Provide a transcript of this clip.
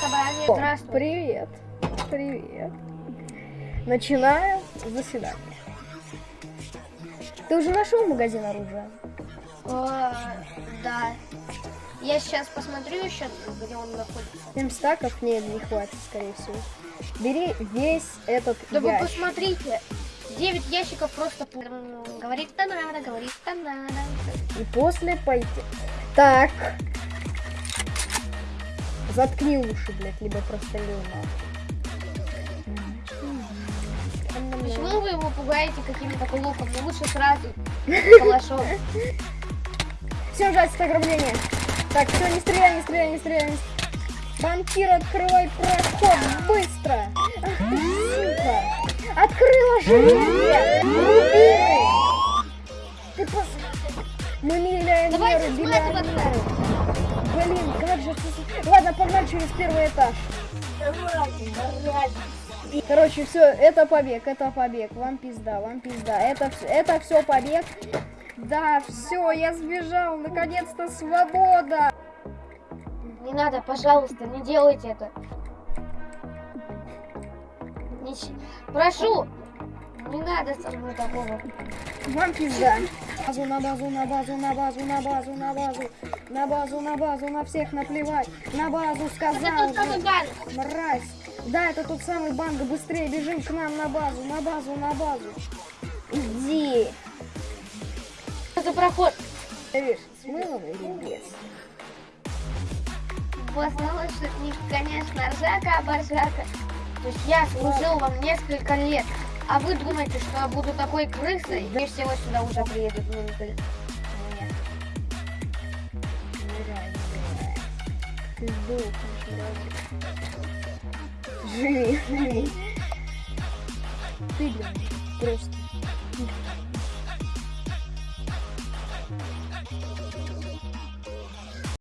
собрание. Здравствуй. Привет. Привет. Начинаю заседание. Ты уже нашел магазин оружия? О, да. Я сейчас посмотрю еще, где он находится. 7 стаков? Нет, не хватит, скорее всего. Бери весь этот Да вы ящик. посмотрите. 9 ящиков просто... М, Говорит-то надо, говорит-то надо. И после пойти. Так. Заткни уши, блядь, либо просто лёна. Почему вы его пугаете каким-то луком? Ну лучше сразу калашом. Всем жать ограбление. Так, все, не стреляй, не стреляй, не стреляй. не стреляй. Банкир, открывай проход, быстро. Ах ты, сука. Открыла железо. Рубины. Ты пос... Мы миллионеры, Давайте Через первый этаж. Короче, все, это побег, это побег. Вам пизда, вам пизда. Это, это все побег. Да, все, я сбежал. Наконец-то свобода. Не надо, пожалуйста, не делайте это. Прошу, не надо со мной такого. Вам пизда. Базу на базу, на базу, на базу, на базу, на базу. На базу, на базу, на всех наплевать. На базу Это сказал. тот же. банк. Мразь. Да, это тот самый банк. Быстрее бежим к нам на базу, на базу, на базу. Иди. Это проход. Видишь, с мылом или без? Воздушник, конечно, ржака, оборжака. То есть я служил вам несколько лет. А вы думаете, что я буду такой крысой? Мне всего сюда уже приедут сдохнешь, мразь. Живи, живи. Ты, блин, просто